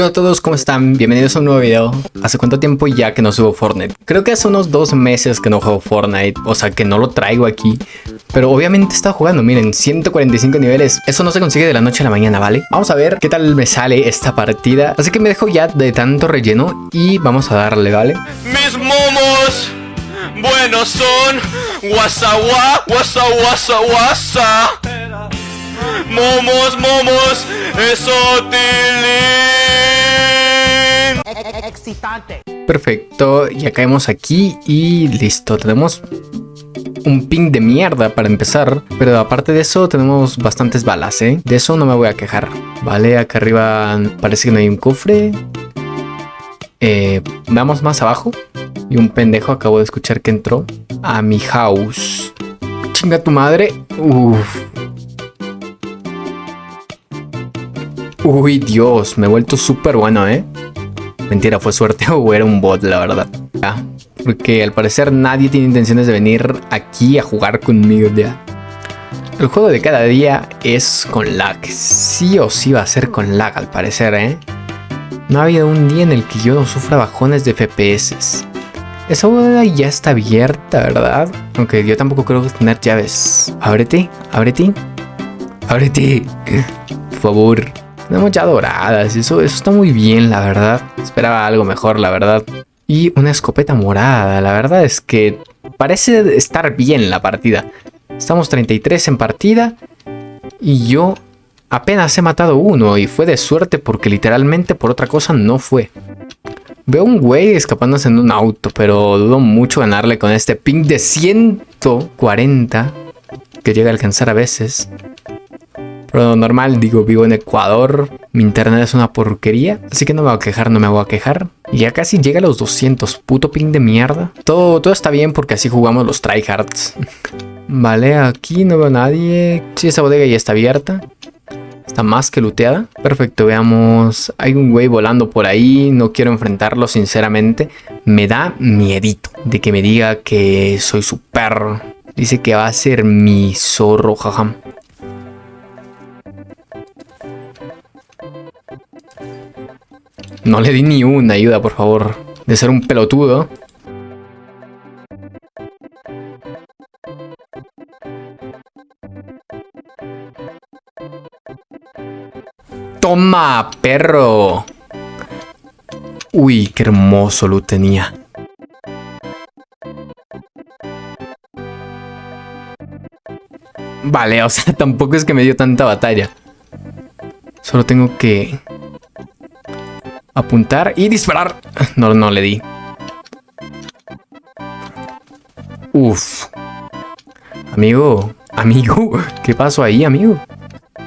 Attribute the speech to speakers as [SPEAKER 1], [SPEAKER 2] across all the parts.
[SPEAKER 1] Hola a todos, ¿cómo están? Bienvenidos a un nuevo video. ¿Hace cuánto tiempo ya que no subo Fortnite? Creo que hace unos dos meses que no juego Fortnite, o sea que no lo traigo aquí. Pero obviamente está jugando, miren, 145 niveles. Eso no se consigue de la noche a la mañana, ¿vale? Vamos a ver qué tal me sale esta partida. Así que me dejo ya de tanto relleno y vamos a darle, ¿vale?
[SPEAKER 2] Mis momos buenos son guasa gua, guasa guasa guasa. Momos, momos, eso
[SPEAKER 3] excitante.
[SPEAKER 1] Perfecto, ya caemos aquí y listo, tenemos un ping de mierda para empezar, pero aparte de eso tenemos bastantes balas, ¿eh? De eso no me voy a quejar. Vale, acá arriba parece que no hay un cofre. Eh, vamos más abajo. Y un pendejo acabo de escuchar que entró a mi house. Chinga tu madre. Uf. Uy, Dios, me he vuelto súper bueno, ¿eh? Mentira, fue suerte o era un bot, la verdad. Porque al parecer nadie tiene intenciones de venir aquí a jugar conmigo ya. El juego de cada día es con lag. Sí o sí va a ser con lag, al parecer, ¿eh? No ha habido un día en el que yo no sufra bajones de FPS. Esa boda ya está abierta, ¿verdad? Aunque yo tampoco creo tener llaves. Ábrete, ábrete. Ábrete. Por favor. Tenemos ya doradas, eso, eso está muy bien, la verdad. Esperaba algo mejor, la verdad. Y una escopeta morada, la verdad es que parece estar bien la partida. Estamos 33 en partida y yo apenas he matado uno y fue de suerte porque literalmente por otra cosa no fue. Veo un güey escapándose en un auto, pero dudo mucho ganarle con este ping de 140 que llega a alcanzar a veces. Pero normal, digo, vivo en Ecuador, mi internet es una porquería, así que no me voy a quejar, no me voy a quejar. Y ya casi llega a los 200, puto ping de mierda. Todo, todo está bien porque así jugamos los tryhards. vale, aquí no veo a nadie. Sí, esa bodega ya está abierta. Está más que looteada. Perfecto, veamos. Hay un güey volando por ahí. No quiero enfrentarlo, sinceramente. Me da miedito de que me diga que soy su perro. Dice que va a ser mi zorro, jajam. No le di ni una ayuda, por favor. De ser un pelotudo. ¡Toma, perro! Uy, qué hermoso lo tenía. Vale, o sea, tampoco es que me dio tanta batalla. Solo tengo que apuntar y disparar. No, no le di. Uf. Amigo, amigo, ¿qué pasó ahí, amigo?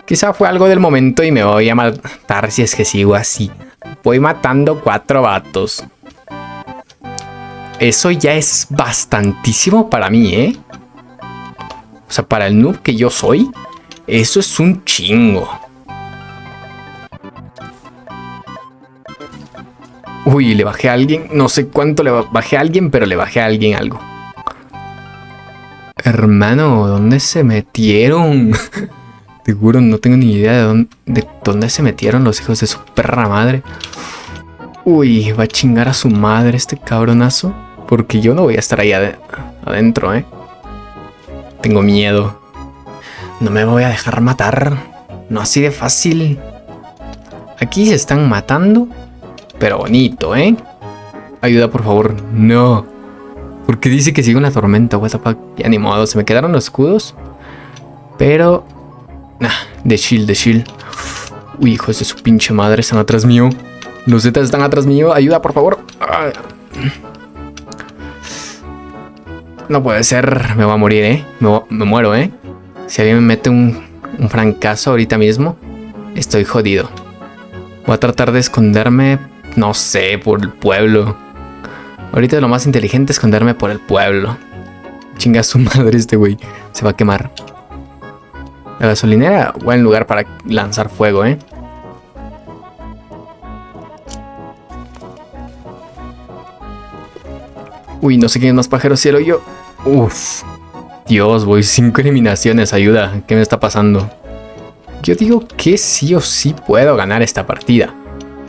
[SPEAKER 1] Quizá fue algo del momento y me voy a matar si es que sigo así. Voy matando cuatro vatos. Eso ya es bastantísimo para mí, ¿eh? O sea, para el noob que yo soy, eso es un chingo. Uy, le bajé a alguien. No sé cuánto le bajé a alguien, pero le bajé a alguien algo. Hermano, ¿dónde se metieron? Seguro, no tengo ni idea de dónde, de dónde se metieron los hijos de su perra madre. Uy, va a chingar a su madre este cabronazo. Porque yo no voy a estar ahí adentro, ¿eh? Tengo miedo. No me voy a dejar matar. No así de fácil. Aquí se están matando pero bonito, ¿eh? Ayuda, por favor. No. Porque dice que sigue una tormenta, what the fuck. Ya ni modo, se me quedaron los escudos. Pero... Nah, de shield, de shield. Uy, hijos de su pinche madre, están atrás mío. Los zetas están atrás mío. Ayuda, por favor. No puede ser. Me voy a morir, ¿eh? Me, muero, ¿eh? Si alguien me mete un, un francazo ahorita mismo, estoy jodido. Voy a tratar de esconderme no sé, por el pueblo. Ahorita lo más inteligente es esconderme por el pueblo. Chinga su madre este güey. Se va a quemar. La gasolinera, buen lugar para lanzar fuego, ¿eh? Uy, no sé quién es más pajero cielo yo. Uf. Dios, voy cinco eliminaciones, ayuda. ¿Qué me está pasando? Yo digo que sí o sí puedo ganar esta partida.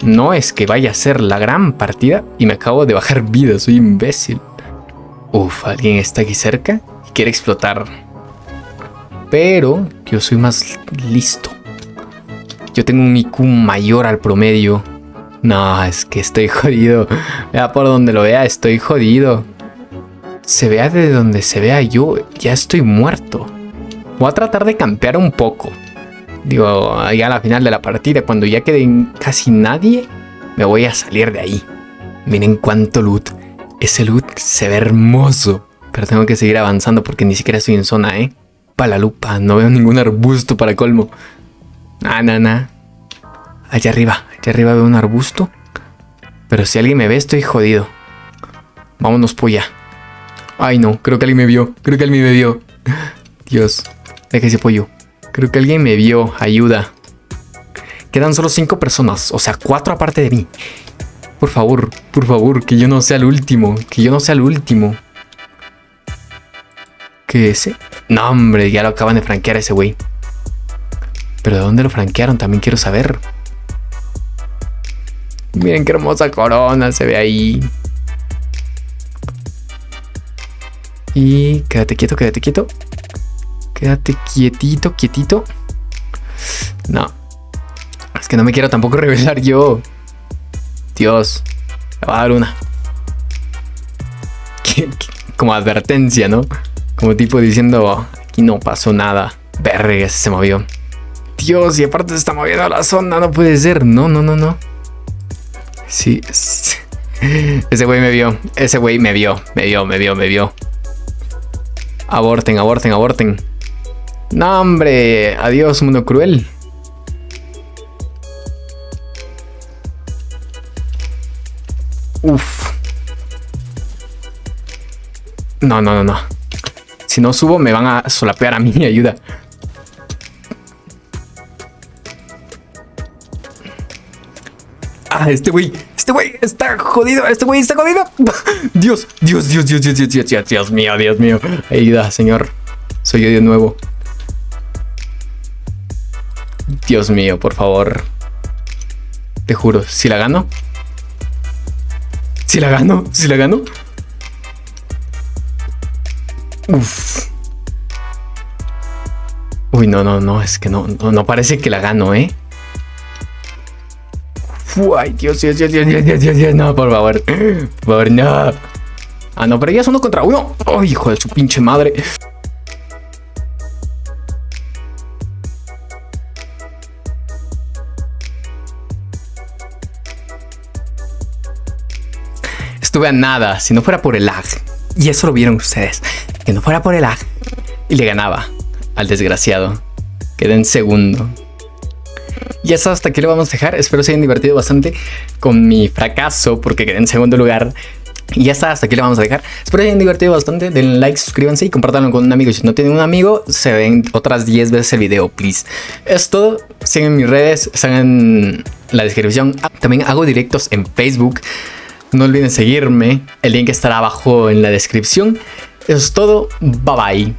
[SPEAKER 1] No es que vaya a ser la gran partida y me acabo de bajar vida, soy imbécil. Uf, alguien está aquí cerca y quiere explotar. Pero yo soy más listo. Yo tengo un IQ mayor al promedio. No, es que estoy jodido. Vea por donde lo vea, estoy jodido. Se vea de donde se vea yo, ya estoy muerto. Voy a tratar de campear un poco. Digo, ahí a la final de la partida, cuando ya quede casi nadie, me voy a salir de ahí. Miren cuánto loot. Ese loot se ve hermoso. Pero tengo que seguir avanzando porque ni siquiera estoy en zona, ¿eh? Para la lupa, no veo ningún arbusto para colmo. Ah, nah. Allá arriba, allá arriba veo un arbusto. Pero si alguien me ve, estoy jodido. Vámonos, polla. Ay, no, creo que alguien me vio. Creo que alguien me vio. Dios, deja ese pollo. Creo que alguien me vio. Ayuda. Quedan solo cinco personas. O sea, cuatro aparte de mí. Por favor, por favor, que yo no sea el último. Que yo no sea el último. ¿Qué ese? No, hombre, ya lo acaban de franquear ese güey. Pero ¿de dónde lo franquearon? También quiero saber. Miren qué hermosa corona se ve ahí. Y quédate quieto, quédate quieto. Quédate quietito, quietito. No. Es que no me quiero tampoco revelar yo. Dios. Me va a dar una. Como advertencia, ¿no? Como tipo diciendo, aquí no pasó nada. Verga, se movió. Dios, y aparte se está moviendo la zona, no puede ser. No, no, no, no. Sí. Ese güey me vio. Ese güey me vio. Me vio, me vio, me vio. Aborten, aborten, aborten. No, hombre. Adiós, mundo cruel. Uf. No, no, no, no. Si no subo, me van a solapear a mí. Ayuda. Ah, este güey. Este güey está jodido. Este güey está jodido. Dios, Dios, Dios, Dios, Dios, Dios, Dios, Dios, Dios mío, Dios mío. Ayuda, señor. Soy yo de nuevo. Dios mío, por favor. Te juro, si la gano. Si la gano, si la gano. Uf. Uy, no, no, no, es que no, no, parece que la gano, ¿eh? Ay, Dios, Dios, Dios, Dios, Dios, Dios, Dios, no, por favor. Por favor, no. Ah, no, pero ya es uno contra uno. Ay, hijo de su pinche madre. Estuve a nada, si no fuera por el lag. Y eso lo vieron ustedes. Que no fuera por el lag. Y le ganaba al desgraciado. Quedé en segundo. Y eso hasta aquí lo vamos a dejar. Espero se hayan divertido bastante con mi fracaso porque quedé en segundo lugar. Y ya está, hasta aquí lo vamos a dejar. Espero se hayan divertido bastante. Den like, suscríbanse y compártanlo con un amigo. Si no tienen un amigo, se ven otras 10 veces el video, please. Es todo. Sigan mis redes, están en la descripción. También hago directos en Facebook. No olviden seguirme. El link estará abajo en la descripción. Eso es todo. Bye bye.